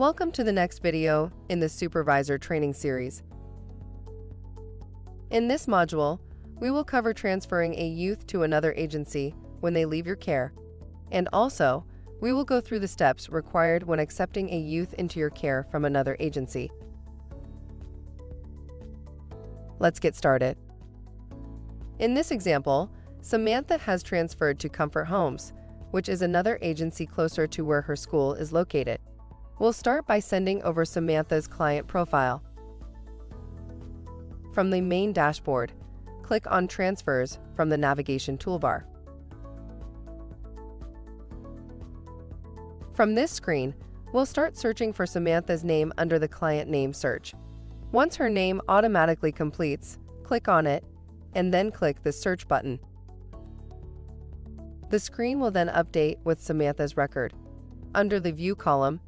Welcome to the next video in the Supervisor Training Series. In this module, we will cover transferring a youth to another agency when they leave your care, and also, we will go through the steps required when accepting a youth into your care from another agency. Let's get started. In this example, Samantha has transferred to Comfort Homes, which is another agency closer to where her school is located. We'll start by sending over Samantha's client profile. From the main dashboard, click on Transfers from the navigation toolbar. From this screen, we'll start searching for Samantha's name under the Client Name search. Once her name automatically completes, click on it, and then click the Search button. The screen will then update with Samantha's record. Under the View column,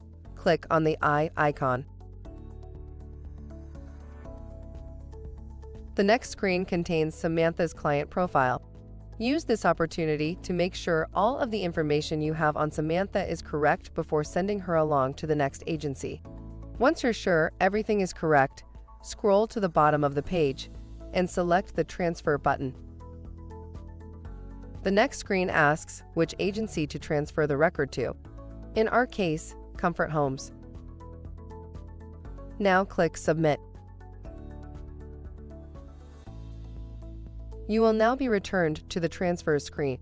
click on the eye icon. The next screen contains Samantha's client profile. Use this opportunity to make sure all of the information you have on Samantha is correct before sending her along to the next agency. Once you're sure everything is correct, scroll to the bottom of the page and select the Transfer button. The next screen asks which agency to transfer the record to. In our case, Comfort Homes. Now click Submit. You will now be returned to the transfer screen.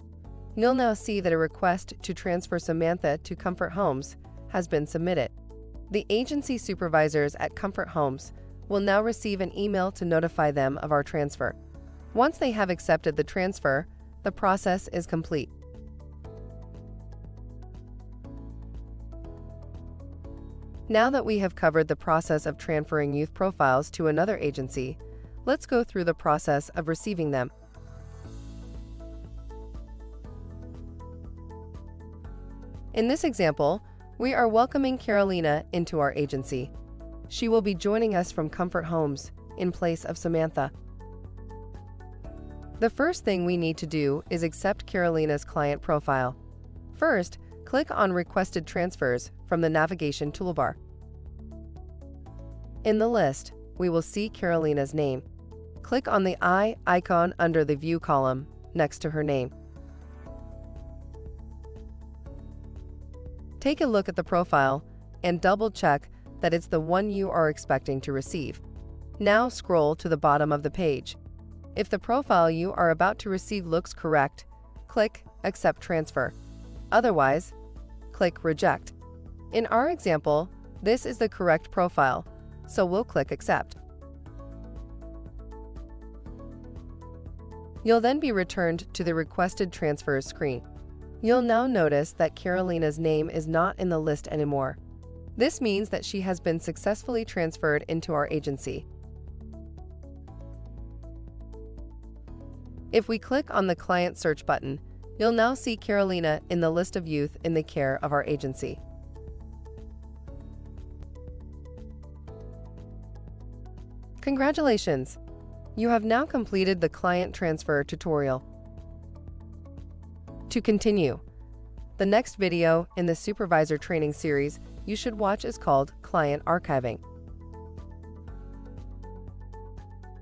You'll now see that a request to transfer Samantha to Comfort Homes has been submitted. The agency supervisors at Comfort Homes will now receive an email to notify them of our transfer. Once they have accepted the transfer, the process is complete. Now that we have covered the process of transferring youth profiles to another agency, let's go through the process of receiving them. In this example, we are welcoming Carolina into our agency. She will be joining us from Comfort Homes in place of Samantha. The first thing we need to do is accept Carolina's client profile. First, click on Requested Transfers from the navigation toolbar. In the list, we will see Carolina's name. Click on the eye icon under the View column next to her name. Take a look at the profile and double-check that it's the one you are expecting to receive. Now scroll to the bottom of the page. If the profile you are about to receive looks correct, click Accept Transfer. Otherwise, click Reject. In our example, this is the correct profile, so we'll click Accept. You'll then be returned to the Requested Transfers screen. You'll now notice that Carolina's name is not in the list anymore. This means that she has been successfully transferred into our agency. If we click on the Client Search button, you'll now see Carolina in the list of youth in the care of our agency. Congratulations! You have now completed the client transfer tutorial. To continue, the next video in the Supervisor Training series you should watch is called Client Archiving.